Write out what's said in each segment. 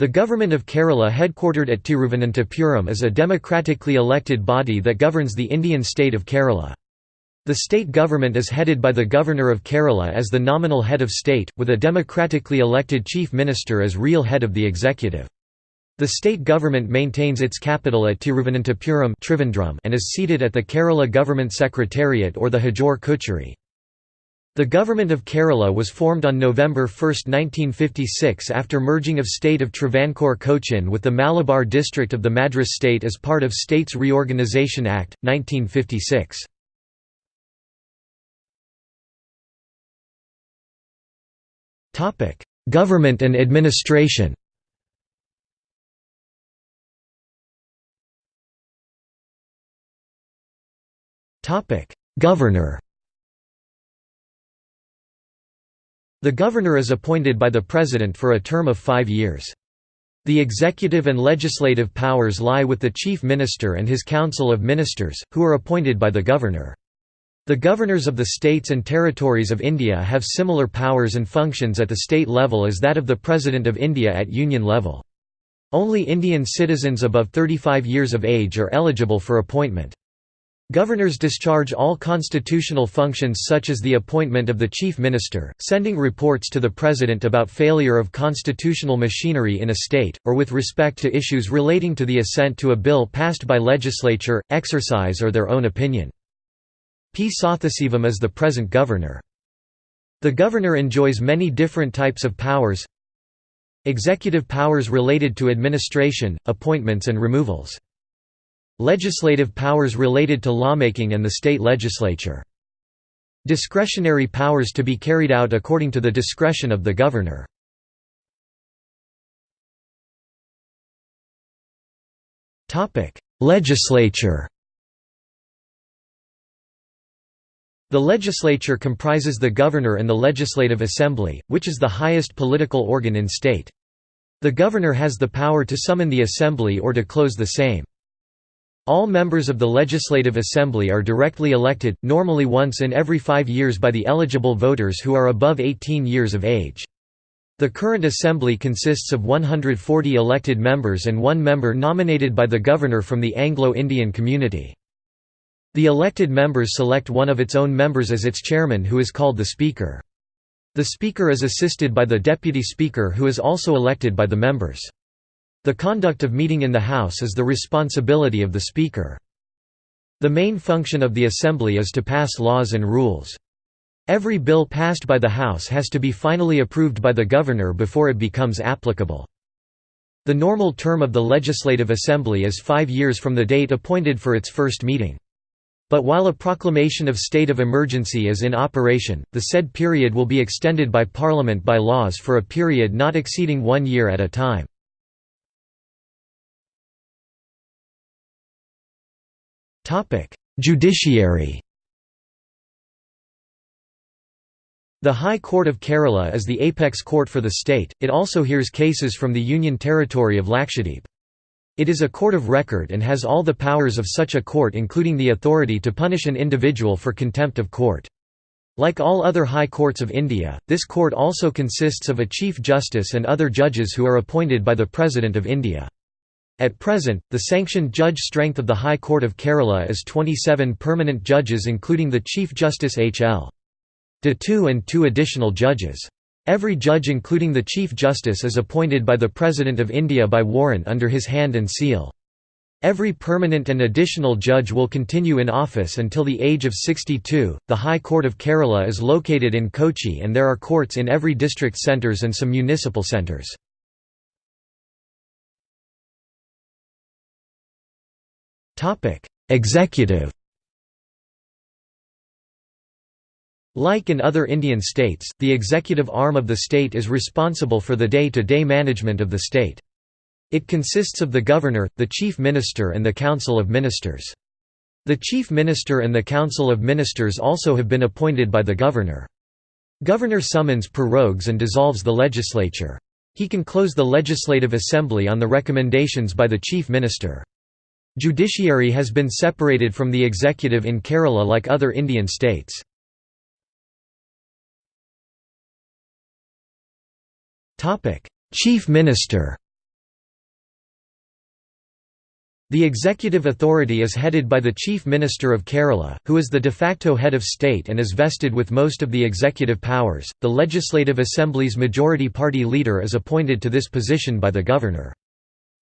The Government of Kerala headquartered at Tiruvananthapuram is a democratically elected body that governs the Indian state of Kerala. The state government is headed by the Governor of Kerala as the nominal head of state, with a democratically elected chief minister as real head of the executive. The state government maintains its capital at Tiruvananthapuram and is seated at the Kerala Government Secretariat or the Huzur Kacheri. The Government of Kerala was formed on November 1, 1956 after merging of state of Travancore Cochin with the Malabar district of the Madras state as part of States Reorganisation Act, 1956. Government and administration Governor The governor is appointed by the president for a term of five years. The executive and legislative powers lie with the chief minister and his council of ministers, who are appointed by the governor. The governors of the states and territories of India have similar powers and functions at the state level as that of the President of India at union level. Only Indian citizens above 35 years of age are eligible for appointment. Governors discharge all constitutional functions such as the appointment of the chief minister, sending reports to the president about failure of constitutional machinery in a state, or with respect to issues relating to the assent to a bill passed by legislature, exercise or their own opinion. P. Sathasivam is the present governor. The governor enjoys many different types of powers Executive powers related to administration, appointments and removals Legislative powers related to lawmaking and the state legislature. Discretionary powers to be carried out according to the discretion of the governor. Legislature The legislature comprises the governor and the legislative assembly, which is the highest political organ in state. The governor has the power to summon the assembly or to close the same. All members of the Legislative Assembly are directly elected, normally once in every five years by the eligible voters who are above 18 years of age. The current Assembly consists of 140 elected members and one member nominated by the Governor from the Anglo-Indian community. The elected members select one of its own members as its chairman who is called the Speaker. The Speaker is assisted by the Deputy Speaker who is also elected by the members. The conduct of meeting in the House is the responsibility of the Speaker. The main function of the Assembly is to pass laws and rules. Every bill passed by the House has to be finally approved by the Governor before it becomes applicable. The normal term of the Legislative Assembly is five years from the date appointed for its first meeting. But while a proclamation of state of emergency is in operation, the said period will be extended by Parliament by laws for a period not exceeding one year at a time. Judiciary The High Court of Kerala is the apex court for the state, it also hears cases from the Union Territory of Lakshadweep. It is a court of record and has all the powers of such a court including the authority to punish an individual for contempt of court. Like all other high courts of India, this court also consists of a Chief Justice and other judges who are appointed by the President of India. At present, the sanctioned judge strength of the High Court of Kerala is 27 permanent judges including the Chief Justice H. L. Dattu and two additional judges. Every judge including the Chief Justice is appointed by the President of India by warrant under his hand and seal. Every permanent and additional judge will continue in office until the age of 62. The High Court of Kerala is located in Kochi and there are courts in every district centres and some municipal centres. Executive Like in other Indian states, the executive arm of the state is responsible for the day-to-day -day management of the state. It consists of the governor, the chief minister and the council of ministers. The chief minister and the council of ministers also have been appointed by the governor. Governor summons prorogues and dissolves the legislature. He can close the legislative assembly on the recommendations by the chief minister. Judiciary has been separated from the executive in Kerala like other Indian states. Chief Minister The executive authority is headed by the Chief Minister of Kerala, who is the de facto head of state and is vested with most of the executive powers. The Legislative Assembly's majority party leader is appointed to this position by the governor.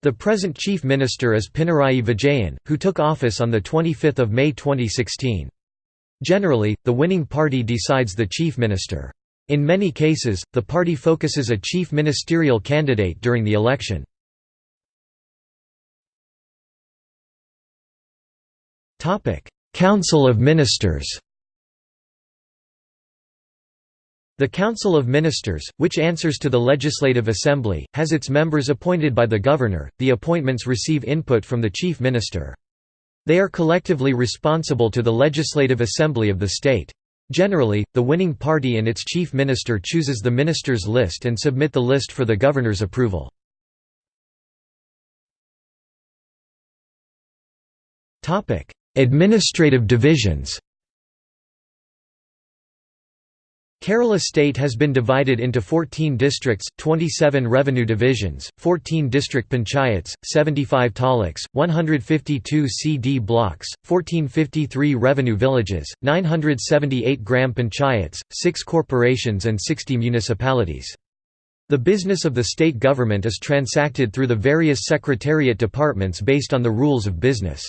The present Chief Minister is Pinarayi Vijayan, who took office on 25 May 2016. Generally, the winning party decides the Chief Minister. In many cases, the party focuses a chief ministerial candidate during the election. Council of Ministers The Council of Ministers, which answers to the Legislative Assembly, has its members appointed by the Governor. The appointments receive input from the Chief Minister. They are collectively responsible to the Legislative Assembly of the state. Generally, the winning party and its chief minister chooses the ministers' list and submit the list for the governor's approval. Administrative divisions Kerala state has been divided into 14 districts, 27 revenue divisions, 14 district panchayats, 75 taluks, 152 CD blocks, 1453 revenue villages, 978 gram panchayats, 6 corporations and 60 municipalities. The business of the state government is transacted through the various secretariat departments based on the rules of business.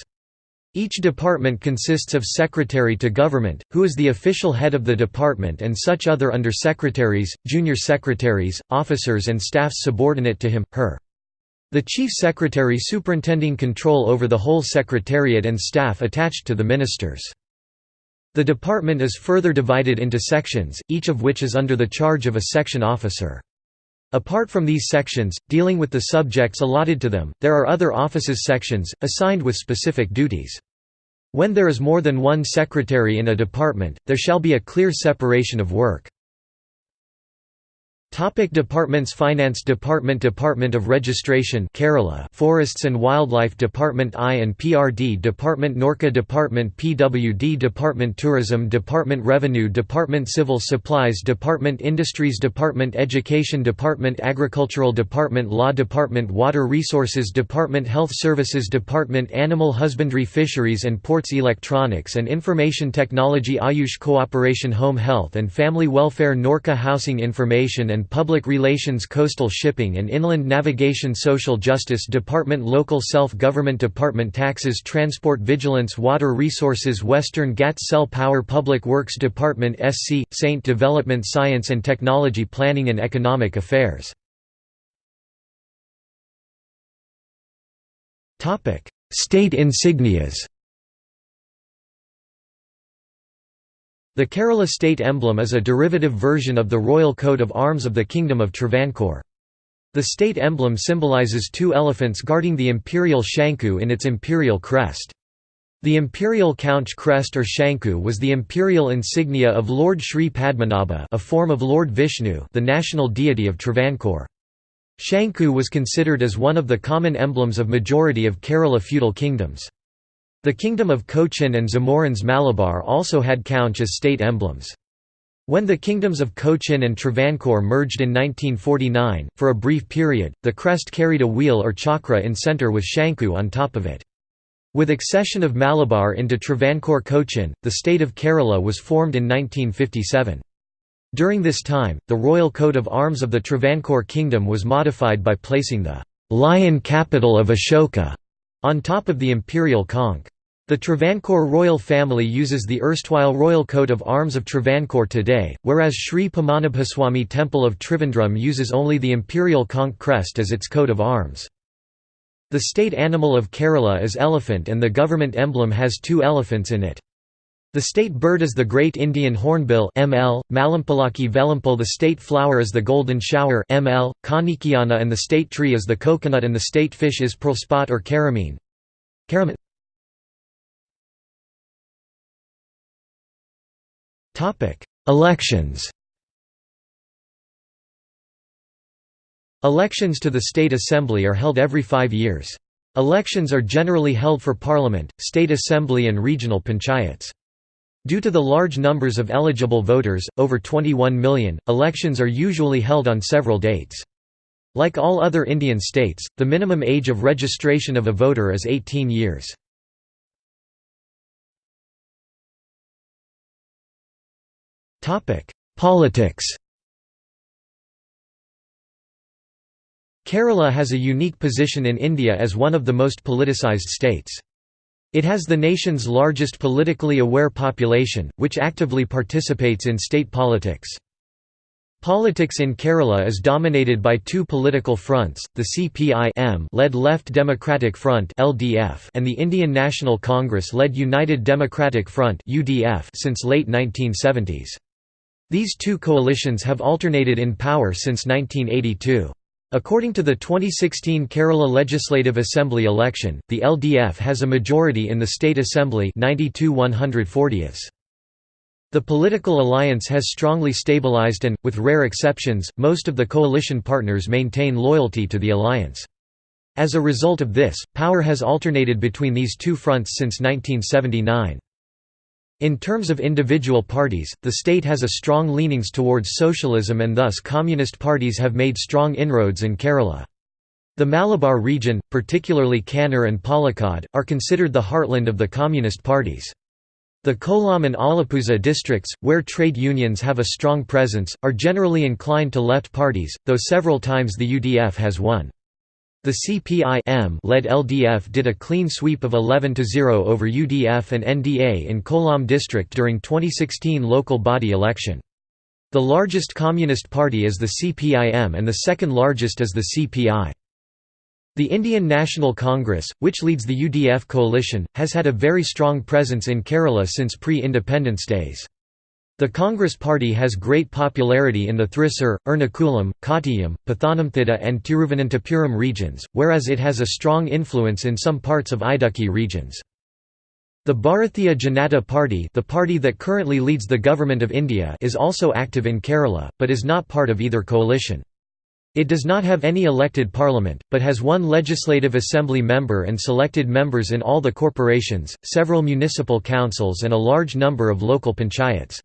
Each department consists of secretary to government, who is the official head of the department and such other under-secretaries, junior secretaries, officers and staff subordinate to him, her. The chief secretary superintending control over the whole secretariat and staff attached to the ministers. The department is further divided into sections, each of which is under the charge of a section officer. Apart from these sections, dealing with the subjects allotted to them, there are other offices sections, assigned with specific duties. When there is more than one secretary in a department, there shall be a clear separation of work. Topic departments Finance Department Department of Registration Kerala Forests and Wildlife Department I and PRD Department NORKA Department PWD Department Tourism Department Revenue Department Civil Supplies Department Industries Department Education Department Agricultural Department Law Department Water Resources Department Health Services Department Animal Husbandry Fisheries and Ports Electronics and Information Technology Ayush Cooperation Home Health and Family Welfare NORKA Housing Information and and Public Relations Coastal Shipping and Inland Navigation Social Justice Department Local Self-Government Department Taxes Transport Vigilance Water Resources Western Ghats Cell Power Public Works Department SC, Saint Development Science and Technology Planning and Economic Affairs. State insignias The Kerala state emblem is a derivative version of the royal coat of arms of the Kingdom of Travancore. The state emblem symbolizes two elephants guarding the imperial Shanku in its imperial crest. The imperial conch crest or Shanku was the imperial insignia of Lord Sri Padmanabha a form of Lord Vishnu the national deity of Travancore. Shanku was considered as one of the common emblems of majority of Kerala feudal kingdoms. The Kingdom of Cochin and Zamorins Malabar also had conch as state emblems. When the kingdoms of Cochin and Travancore merged in 1949, for a brief period, the crest carried a wheel or chakra in centre with Shanku on top of it. With accession of Malabar into Travancore Cochin, the state of Kerala was formed in 1957. During this time, the royal coat of arms of the Travancore kingdom was modified by placing the lion capital of Ashoka on top of the imperial conch. The Travancore royal family uses the erstwhile royal coat of arms of Travancore today, whereas Sri Padmanabhaswamy Temple of Trivandrum uses only the imperial conch crest as its coat of arms. The state animal of Kerala is elephant and the government emblem has two elephants in it. The state bird is the Great Indian Hornbill ML, Malamuzhakki Vezhambal The state flower is the Golden Shower ML, Kanikkonna and the state tree is the coconut and the state fish is pearlspot or karimeen. Elections Elections to the State Assembly are held every five years. Elections are generally held for Parliament, State Assembly and regional panchayats. Due to the large numbers of eligible voters, over 21 million, elections are usually held on several dates. Like all other Indian states, the minimum age of registration of a voter is 18 years. Politics Kerala has a unique position in India as one of the most politicized states. It has the nation's largest politically aware population, which actively participates in state politics. Politics in Kerala is dominated by two political fronts, the CPI-led Left Democratic Front and the Indian National Congress-led United Democratic Front since late 1970s. These two coalitions have alternated in power since 1982. According to the 2016 Kerala Legislative Assembly election, the LDF has a majority in the State Assembly 92 140ths. The political alliance has strongly stabilized and, with rare exceptions, most of the coalition partners maintain loyalty to the alliance. As a result of this, power has alternated between these two fronts since 1979. In terms of individual parties, the state has a strong leanings towards socialism and thus communist parties have made strong inroads in Kerala. The Malabar region, particularly Kannur and Palakkad, are considered the heartland of the communist parties. The Kollam and Alappuzha districts, where trade unions have a strong presence, are generally inclined to left parties, though several times the UDF has won. The CPI-led LDF did a clean sweep of 11–0 over UDF and NDA in Kollam district during 2016 local body election. The largest communist party is the CPIM and the second largest is the CPI. The Indian National Congress, which leads the UDF coalition, has had a very strong presence in Kerala since pre-independence days. The Congress Party has great popularity in the Thrissur, Ernakulam, Kottayam, Pathanamthitta and Tiruvananthapuram regions, whereas it has a strong influence in some parts of Idukki regions. The Bharatiya Janata Party the party that currently leads the Government of India is also active in Kerala, but is not part of either coalition. It does not have any elected parliament, but has one legislative assembly member and selected members in all the corporations, several municipal councils and a large number of local panchayats.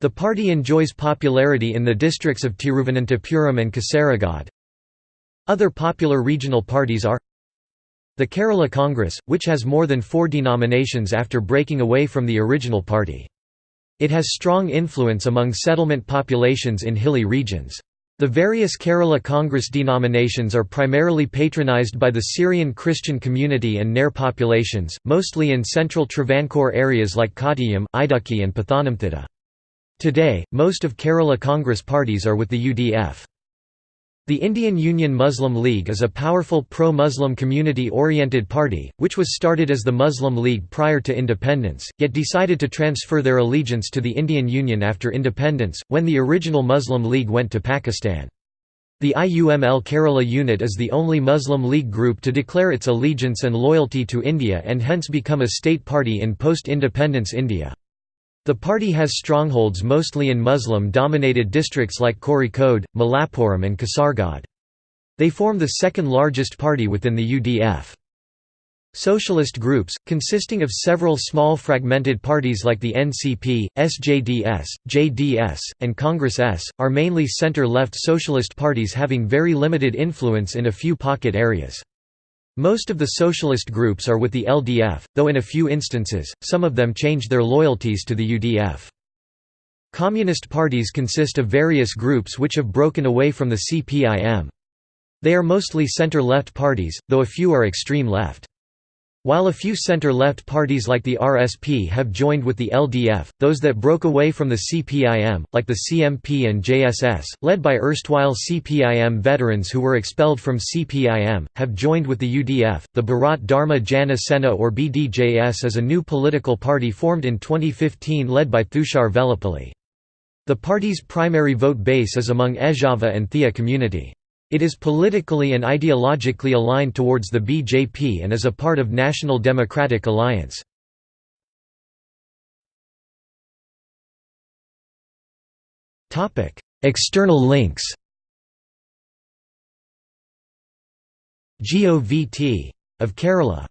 The party enjoys popularity in the districts of Tiruvananthapuram and Kasaragod. Other popular regional parties are the Kerala Congress, which has more than four denominations after breaking away from the original party. It has strong influence among settlement populations in hilly regions. The various Kerala Congress denominations are primarily patronized by the Syrian Christian community and Nair populations, mostly in central Travancore areas like Kottayam, Idukki and Pathanamthitta. Today, most of Kerala Congress parties are with the UDF. The Indian Union Muslim League is a powerful pro-Muslim community-oriented party, which was started as the Muslim League prior to independence, yet decided to transfer their allegiance to the Indian Union after independence, when the original Muslim League went to Pakistan. The IUML Kerala unit is the only Muslim League group to declare its allegiance and loyalty to India and hence become a state party in post-independence India. The party has strongholds mostly in Muslim-dominated districts like Kozhikode, Malappuram and Kasargod. They form the second largest party within the UDF. Socialist groups, consisting of several small fragmented parties like the NCP, SJDS, JDS, and Congress S, are mainly center-left socialist parties having very limited influence in a few pocket areas. Most of the socialist groups are with the LDF, though in a few instances, some of them change their loyalties to the UDF. Communist parties consist of various groups which have broken away from the CPIM. They are mostly center-left parties, though a few are extreme left. While a few center-left parties like the RSP have joined with the LDF, those that broke away from the CPIM, like the CMP and JSS, led by erstwhile CPIM veterans who were expelled from CPIM, have joined with the UDF. The Bharat Dharma Jana Sena or BDJS is a new political party formed in 2015 led by Thushar Vellappally. The party's primary vote base is among Ezhava and Thiyya community. It is politically and ideologically aligned towards the BJP and is a part of National Democratic Alliance. External links GOVT of Kerala